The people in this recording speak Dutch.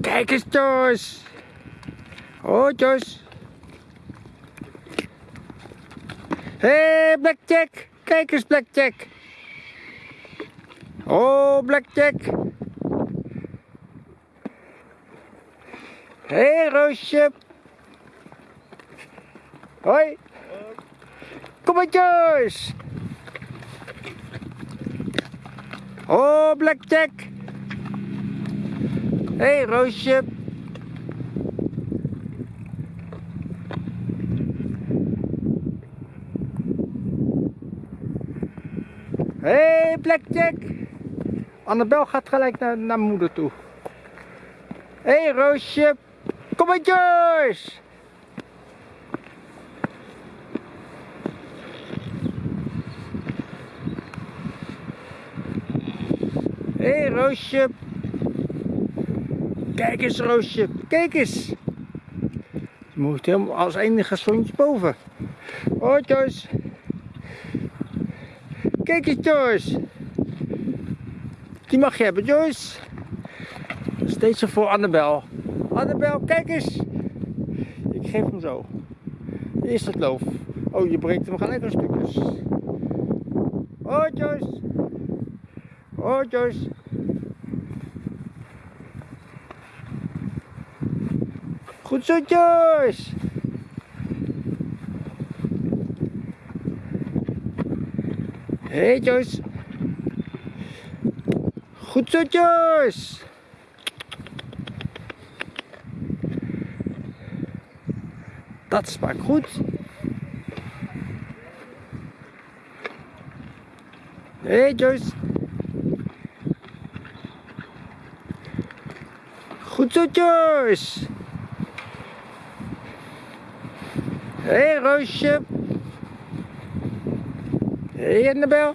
Kijk eens, Jos. Oh, Jos. Hé, hey, Blackjack. Kijk eens, Blackjack. Oh, Blackjack. Hé, hey, Roosje. Hoi. Kom maar, Jos. Oh, Blackjack. Hey, Roosje. Hey, Blackjack. Annabel gaat gelijk naar, naar moeder toe. Hey, Roosje. Kom maar, Joyce. Hey, Roosje. Kijk eens, Roosje. Kijk eens. Ze moet helemaal als enige zoontje boven. Oh, Joyce. Kijk eens, Joyce. Die mag je hebben, Joyce. Steeds voor Annabel. Annabel, kijk eens. Ik geef hem zo. Eerst het loof. Oh, je breekt hem gelijk in stukjes. Oh, Joyce. Oh, Joyce. Goed zo, Joyce. Hey, Joyce. Goed zo, Joyce. Dat smaakt goed. Hey, Joyce. Goed zo, Joyce. Hé, hey, Roosje. Hé, hey, Annabel.